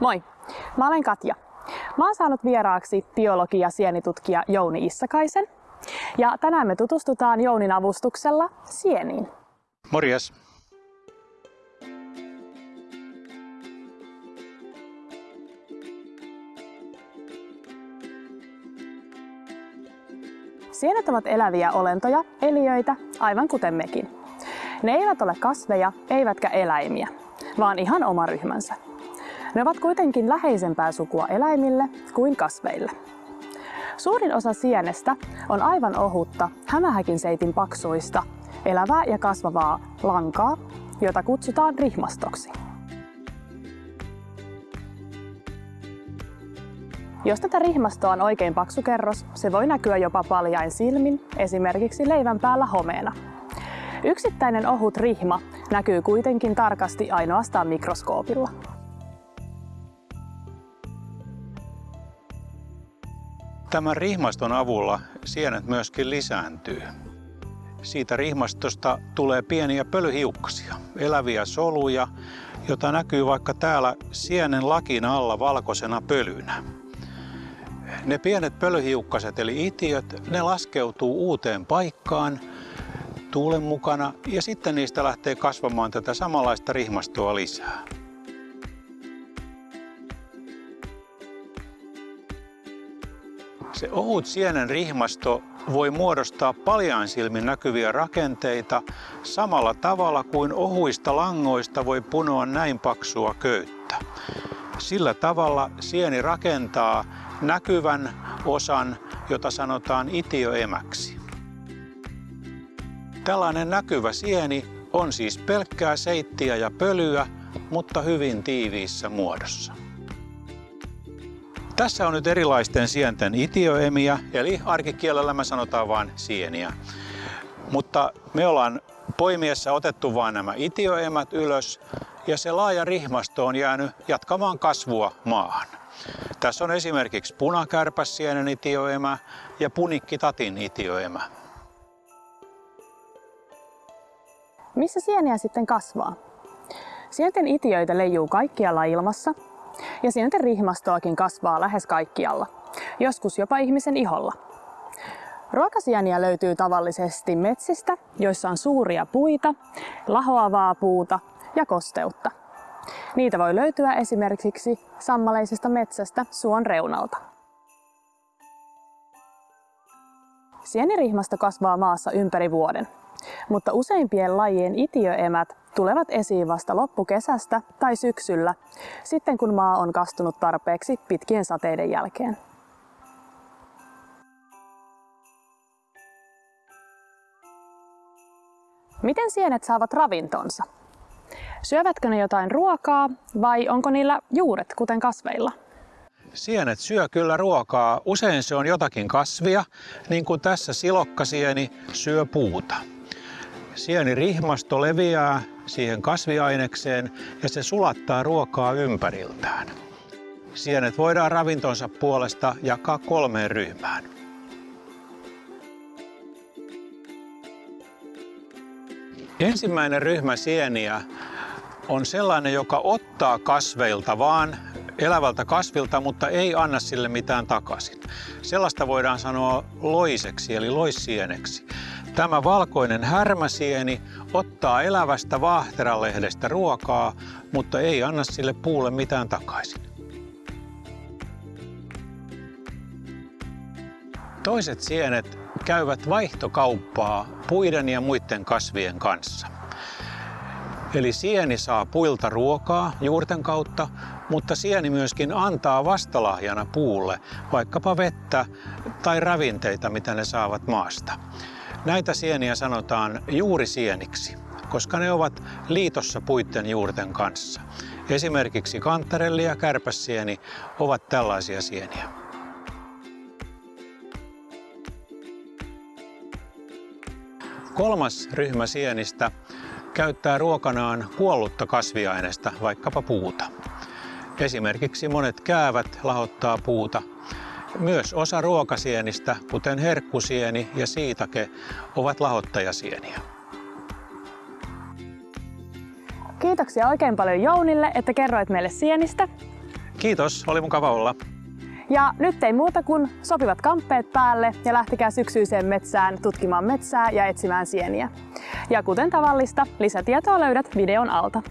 Moi, mä olen Katja. Mä oon saanut vieraaksi biologi- ja sienitutkija Jouni Issakaisen. Ja tänään me tutustutaan Jounin avustuksella sieniin. Morjes. Sienet ovat eläviä olentoja, eliöitä, aivan kuten mekin. Ne eivät ole kasveja, eivätkä eläimiä, vaan ihan oma ryhmänsä. Ne ovat kuitenkin läheisempää sukua eläimille kuin kasveille. Suurin osa sienestä on aivan ohutta, hämähäkin seitin paksuista, elävää ja kasvavaa lankaa, jota kutsutaan rihmastoksi. Jos tätä rihmastoa on oikein paksu kerros, se voi näkyä jopa paljain silmin, esimerkiksi leivän päällä homeena. Yksittäinen ohut rihma näkyy kuitenkin tarkasti ainoastaan mikroskoopilla. Tämän rihmaston avulla sienet myöskin lisääntyy. Siitä rihmastosta tulee pieniä pölyhiukkasia, eläviä soluja, jota näkyy vaikka täällä sienen lakin alla valkoisena pölynä. Ne pienet pölyhiukkaset eli itiöt, ne laskeutuu uuteen paikkaan tuulen mukana ja sitten niistä lähtee kasvamaan tätä samanlaista rihmastoa lisää. Se ohut sienen rihmasto voi muodostaa paljaan silmin näkyviä rakenteita samalla tavalla kuin ohuista langoista voi punoa näin paksua köyttä. Sillä tavalla sieni rakentaa näkyvän osan, jota sanotaan itioemäksi. Tällainen näkyvä sieni on siis pelkkää seittiä ja pölyä, mutta hyvin tiiviissä muodossa. Tässä on nyt erilaisten sienten itioemiä, eli arkikielellä me sanotaan vain sieniä. Mutta me ollaan poimiessa otettu vain nämä itioemät ylös ja se laaja rihmasto on jäänyt jatkamaan kasvua maahan. Tässä on esimerkiksi punakärpäsienen itioemä ja punikkitatin itioemä. Missä sieniä sitten kasvaa? Sienten itiöitä leijuu kaikkialla ilmassa ja sienten rihmastoakin kasvaa lähes kaikkialla, joskus jopa ihmisen iholla. Ruokasieniä löytyy tavallisesti metsistä, joissa on suuria puita, lahoavaa puuta ja kosteutta. Niitä voi löytyä esimerkiksi sammaleisesta metsästä suon reunalta. Sienirihmasto kasvaa maassa ympäri vuoden, mutta useimpien lajien itiöemät tulevat esiin vasta loppukesästä tai syksyllä, sitten kun maa on kastunut tarpeeksi pitkien sateiden jälkeen. Miten sienet saavat ravintonsa? Syövätkö ne jotain ruokaa vai onko niillä juuret, kuten kasveilla? Sienet syö kyllä ruokaa. Usein se on jotakin kasvia, niin kuin tässä silokkasieni syö puuta. Sienirihmasto leviää siihen kasviainekseen ja se sulattaa ruokaa ympäriltään. Sienet voidaan ravintonsa puolesta jakaa kolmeen ryhmään. Ensimmäinen ryhmä sieniä on sellainen, joka ottaa kasveilta vaan elävältä kasvilta, mutta ei anna sille mitään takaisin. Sellaista voidaan sanoa loiseksi eli loissieneksi. Tämä valkoinen härmäsieni ottaa elävästä vaahteralehdestä ruokaa, mutta ei anna sille puulle mitään takaisin. Toiset sienet käyvät vaihtokauppaa puiden ja muiden kasvien kanssa. Eli sieni saa puilta ruokaa juurten kautta, mutta sieni myöskin antaa vastalahjana puulle vaikkapa vettä tai ravinteita, mitä ne saavat maasta. Näitä sieniä sanotaan juurisieniksi, koska ne ovat liitossa puitten juurten kanssa. Esimerkiksi kantarelli ja kärpäsieni ovat tällaisia sieniä. Kolmas ryhmä sienistä käyttää ruokanaan kuollutta kasviaineesta, vaikkapa puuta. Esimerkiksi monet käävät lahottaa puuta. Myös osa ruokasienistä, kuten herkkusieni ja siitake, ovat lahottajasieniä. Kiitoksia oikein paljon Jounille, että kerroit meille sienistä. Kiitos, oli mukava olla. Ja nyt ei muuta kuin sopivat kamppeet päälle ja lähtekää syksyiseen metsään tutkimaan metsää ja etsimään sieniä. Ja kuten tavallista, lisätietoa löydät videon alta.